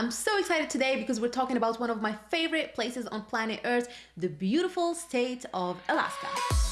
I'm so excited today because we're talking about one of my favorite places on planet Earth, the beautiful state of Alaska.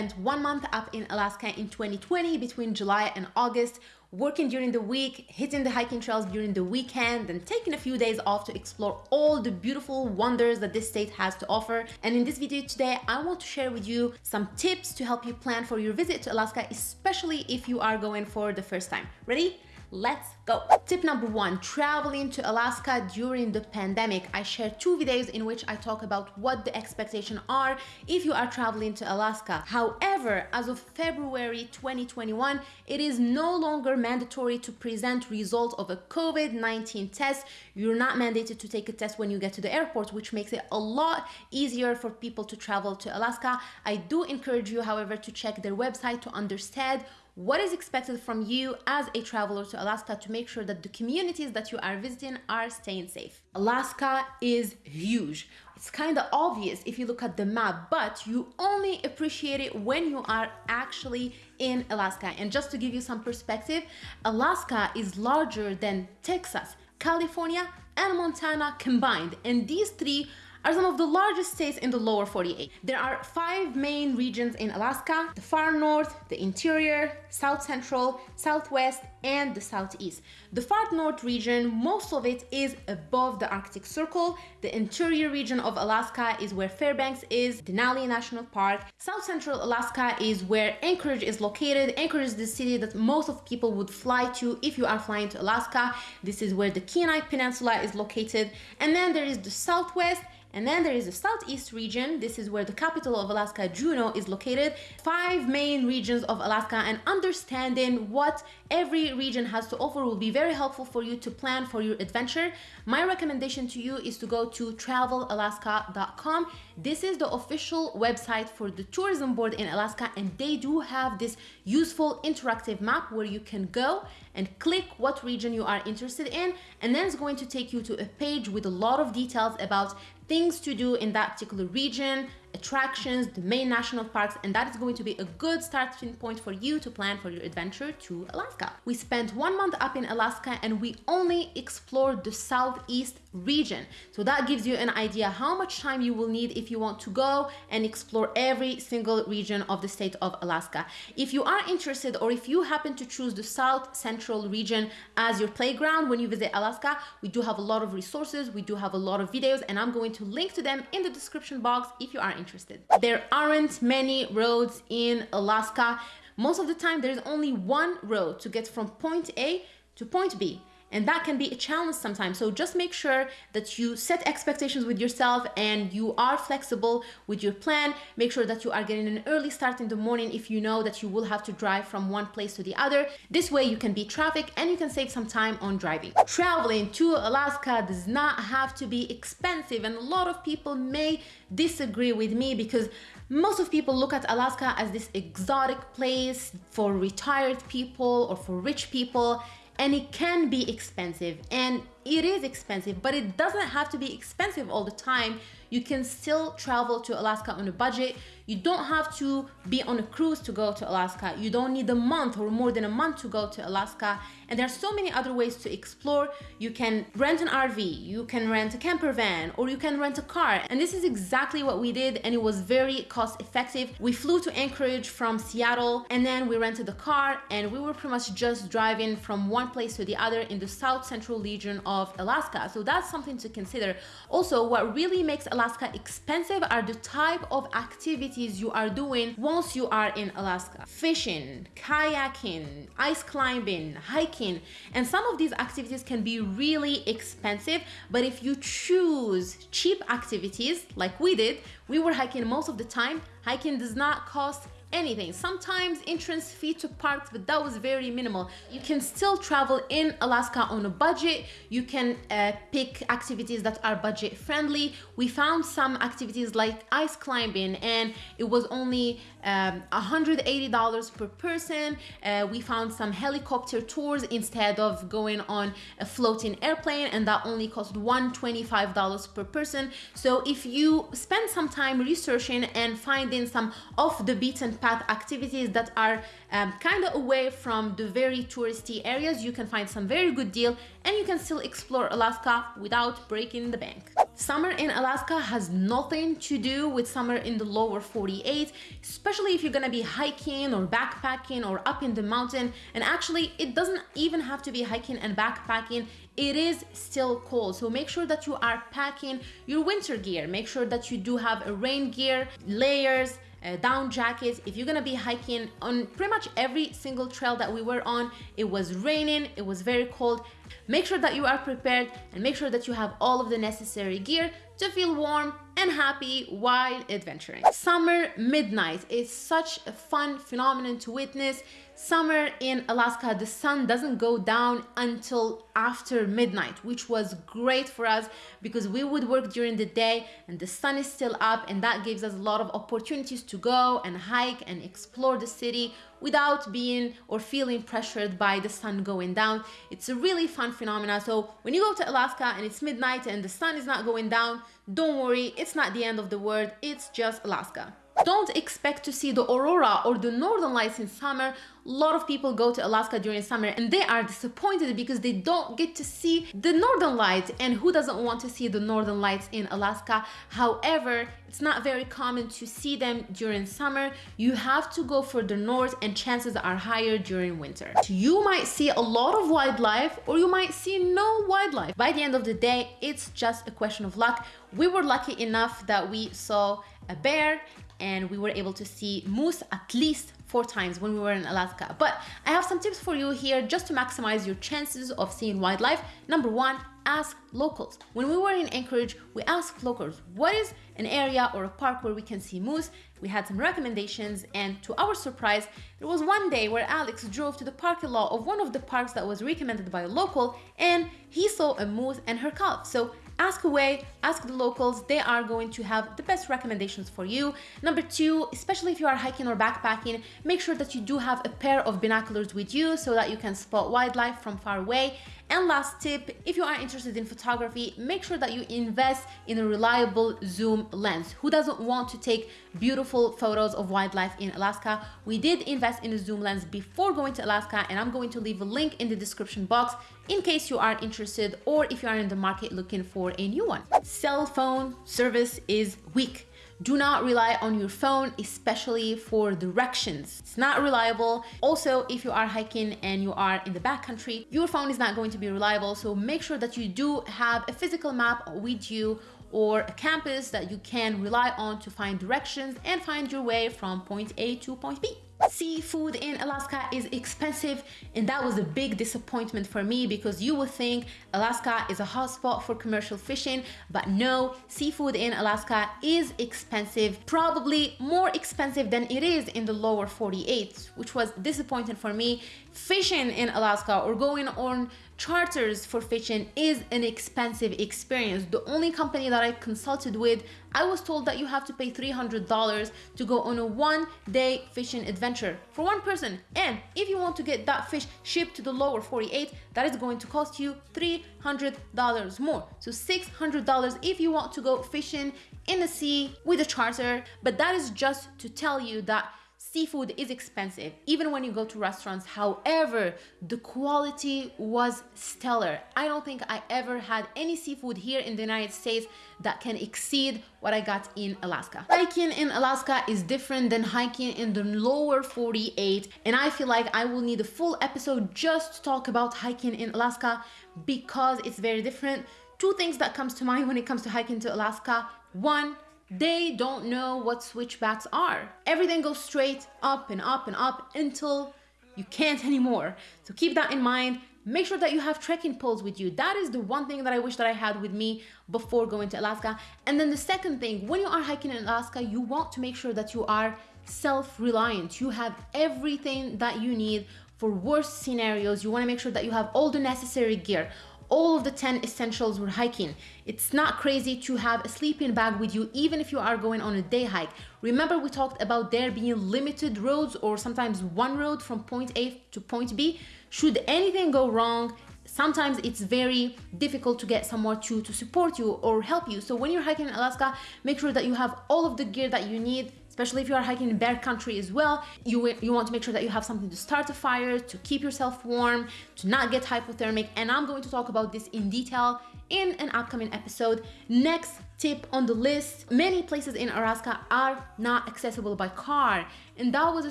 Spent one month up in Alaska in 2020 between July and August, working during the week, hitting the hiking trails during the weekend, and taking a few days off to explore all the beautiful wonders that this state has to offer. And in this video today, I want to share with you some tips to help you plan for your visit to Alaska, especially if you are going for the first time. Ready? Let's go. Tip number one, traveling to Alaska during the pandemic. I share two videos in which I talk about what the expectations are if you are traveling to Alaska. However, as of February 2021, it is no longer mandatory to present results of a COVID-19 test. You're not mandated to take a test when you get to the airport, which makes it a lot easier for people to travel to Alaska. I do encourage you, however, to check their website to understand what is expected from you as a traveler to Alaska to make sure that the communities that you are visiting are staying safe. Alaska is huge. It's kind of obvious if you look at the map, but you only appreciate it when you are actually in Alaska. And just to give you some perspective, Alaska is larger than Texas, California, and Montana combined. And these three are some of the largest states in the lower 48. There are five main regions in Alaska, the far north, the interior, south central, southwest, and the southeast. The far north region, most of it is above the Arctic Circle. The interior region of Alaska is where Fairbanks is, Denali National Park. South central Alaska is where Anchorage is located. Anchorage is the city that most of people would fly to if you are flying to Alaska. This is where the Kenai Peninsula is located. And then there is the southwest and then there is the southeast region. This is where the capital of Alaska, Juneau, is located. Five main regions of Alaska and understanding what every region has to offer will be very helpful for you to plan for your adventure. My recommendation to you is to go to travelalaska.com. This is the official website for the tourism board in Alaska and they do have this useful interactive map where you can go and click what region you are interested in and then it's going to take you to a page with a lot of details about things to do in that particular region, attractions, the main national parks, and that is going to be a good starting point for you to plan for your adventure to Alaska. We spent one month up in Alaska and we only explored the southeast region. So that gives you an idea how much time you will need if you want to go and explore every single region of the state of Alaska. If you are interested or if you happen to choose the south central region as your playground when you visit Alaska, we do have a lot of resources, we do have a lot of videos and I'm going to link to them in the description box if you are interested. There aren't many roads in Alaska. Most of the time, there's only one road to get from point A to point B and that can be a challenge sometimes. So just make sure that you set expectations with yourself and you are flexible with your plan. Make sure that you are getting an early start in the morning if you know that you will have to drive from one place to the other. This way you can beat traffic and you can save some time on driving. Traveling to alaska does not have to be expensive and a lot of people may disagree with me because most of people look at Alaska as this exotic place for retired people or for rich people and it can be expensive. And it is expensive but it doesn't have to be expensive all the time you can still travel to Alaska on a budget. You don't have to be on a cruise to go to Alaska. You don't need a month or more than a month to go to Alaska. And there are so many other ways to explore. You can rent an RV, you can rent a camper van, or you can rent a car. And this is exactly what we did and it was very cost effective. We flew to Anchorage from Seattle and then we rented a car and we were pretty much just driving from one place to the other in the south central region of Alaska. So that's something to consider. Also, what really makes Alaska expensive are the type of activities you are doing once you are in Alaska. Fishing, kayaking, ice climbing, hiking, and some of these activities can be really expensive, but if you choose cheap activities like we did, we were hiking most of the time, hiking does not cost anything. Sometimes entrance fee to parks, but that was very minimal. You can still travel in Alaska on a budget. You can uh, pick activities that are budget friendly. We found some activities like ice climbing and it was only um, $180 per person. Uh, we found some helicopter tours instead of going on a floating airplane and that only cost $125 per person. So if you spend some time researching and finding some off the beaten path activities that are um, kind of away from the very touristy areas, you can find some very good deal and you can still explore Alaska without breaking the bank. Summer in Alaska has nothing to do with summer in the lower 48, especially if you're gonna be hiking or backpacking or up in the mountain. And actually, it doesn't even have to be hiking and backpacking. It is still cold. So make sure that you are packing your winter gear. Make sure that you do have a rain gear layers uh, down jackets if you're gonna be hiking on pretty much every single trail that we were on it was raining it was very cold make sure that you are prepared and make sure that you have all of the necessary gear to feel warm and happy while adventuring. Summer midnight is such a fun phenomenon to witness. Summer in Alaska, the sun doesn't go down until after midnight, which was great for us because we would work during the day and the sun is still up and that gives us a lot of opportunities to go and hike and explore the city without being or feeling pressured by the sun going down. It's a really fun phenomena. So when you go to Alaska and it's midnight and the sun is not going down, don't worry, it's not the end of the world, it's just Alaska. Don't expect to see the aurora or the northern lights in summer. A lot of people go to Alaska during summer and they are disappointed because they don't get to see the northern lights and who doesn't want to see the northern lights in Alaska? However, it's not very common to see them during summer. You have to go further north and chances are higher during winter. You might see a lot of wildlife or you might see no wildlife. By the end of the day, it's just a question of luck. We were lucky enough that we saw a bear and we were able to see moose at least four times when we were in Alaska. But I have some tips for you here just to maximize your chances of seeing wildlife. Number one, ask locals. When we were in Anchorage, we asked locals, what is an area or a park where we can see moose? We had some recommendations and to our surprise, there was one day where Alex drove to the parking lot of one of the parks that was recommended by a local and he saw a moose and her calf. So ask away, ask the locals, they are going to have the best recommendations for you. Number two, especially if you are hiking or backpacking, make sure that you do have a pair of binoculars with you so that you can spot wildlife from far away. And last tip, if you are interested in photography, make sure that you invest in a reliable zoom lens. Who doesn't want to take beautiful photos of wildlife in Alaska? We did invest in a zoom lens before going to Alaska and I'm going to leave a link in the description box in case you are interested or if you are in the market looking for a new one. Cell phone service is weak do not rely on your phone, especially for directions. It's not reliable. Also, if you are hiking and you are in the backcountry, your phone is not going to be reliable. So make sure that you do have a physical map with you or a campus that you can rely on to find directions and find your way from point A to point B. Seafood in Alaska is expensive and that was a big disappointment for me because you would think Alaska is a hotspot for commercial fishing but no, seafood in Alaska is expensive, probably more expensive than it is in the lower 48 which was disappointing for me. Fishing in Alaska or going on charters for fishing is an expensive experience. The only company that I consulted with, I was told that you have to pay $300 to go on a one day fishing adventure for one person. And if you want to get that fish shipped to the lower 48, that is going to cost you $300 more. So $600 if you want to go fishing in the sea with a charter. But that is just to tell you that seafood is expensive even when you go to restaurants. However the quality was stellar. I don't think i ever had any seafood here in the united states that can exceed what i got in alaska. Hiking in alaska is different than hiking in the lower 48 and i feel like i will need a full episode just to talk about hiking in alaska because it's very different. Two things that comes to mind when it comes to hiking to alaska. One they don't know what switchbacks are. Everything goes straight up and up and up until you can't anymore. So keep that in mind. Make sure that you have trekking poles with you. That is the one thing that I wish that I had with me before going to Alaska. And then the second thing, when you are hiking in Alaska, you want to make sure that you are self-reliant. You have everything that you need for worst scenarios. You want to make sure that you have all the necessary gear all of the 10 essentials when hiking. It's not crazy to have a sleeping bag with you even if you are going on a day hike. Remember we talked about there being limited roads or sometimes one road from point A to point B. Should anything go wrong, sometimes it's very difficult to get someone to, to support you or help you. So when you're hiking in Alaska, make sure that you have all of the gear that you need especially if you are hiking in bear country as well. You, you want to make sure that you have something to start a fire, to keep yourself warm, to not get hypothermic. And I'm going to talk about this in detail in an upcoming episode. Next tip on the list, many places in Alaska are not accessible by car. And that was a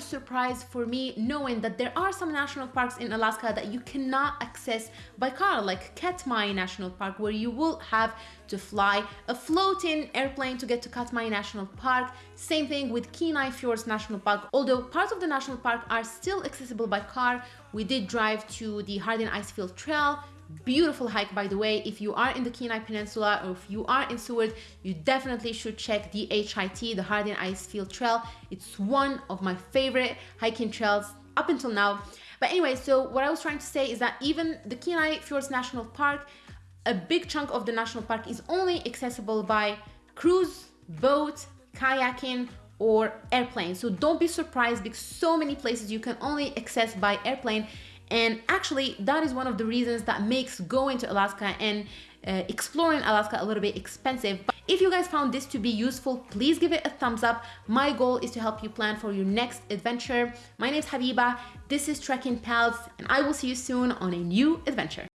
surprise for me knowing that there are some national parks in Alaska that you cannot access by car, like Katmai National Park, where you will have to fly a floating airplane to get to Katmai National Park. Same thing with Kenai Fjords National Park. Although parts of the national park are still accessible by car, we did drive to the Harding Icefield Trail, beautiful hike by the way. If you are in the Kenai Peninsula or if you are in Seward you definitely should check the HIT the Harding Icefield Trail. It's one of my favorite hiking trails up until now. But anyway so what I was trying to say is that even the Kenai Fjords National Park a big chunk of the national park is only accessible by cruise boat kayaking or airplane. So don't be surprised because so many places you can only access by airplane and actually, that is one of the reasons that makes going to Alaska and uh, exploring Alaska a little bit expensive. But if you guys found this to be useful, please give it a thumbs up. My goal is to help you plan for your next adventure. My name is Habiba, this is Trekking Pals, and I will see you soon on a new adventure.